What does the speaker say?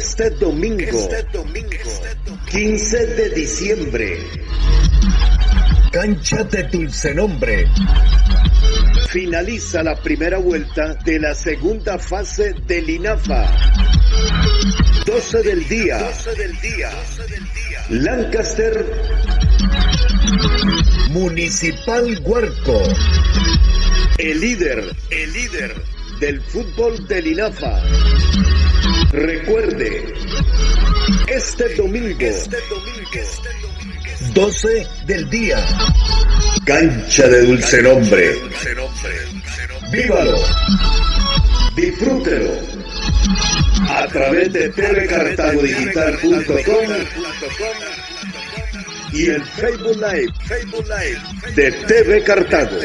Este domingo, 15 de diciembre, Cancha de Dulce Nombre. finaliza la primera vuelta de la segunda fase del INAFA. 12 del día, Lancaster, Municipal Huarco. el líder, el líder del fútbol del INAFA. Recuerde, este domingo, 12 del día. cancha de dulce nombre. ¡Vívalo! Disfrútelo a través de tvcartagodigital.com y el Facebook Live de TV Cartago.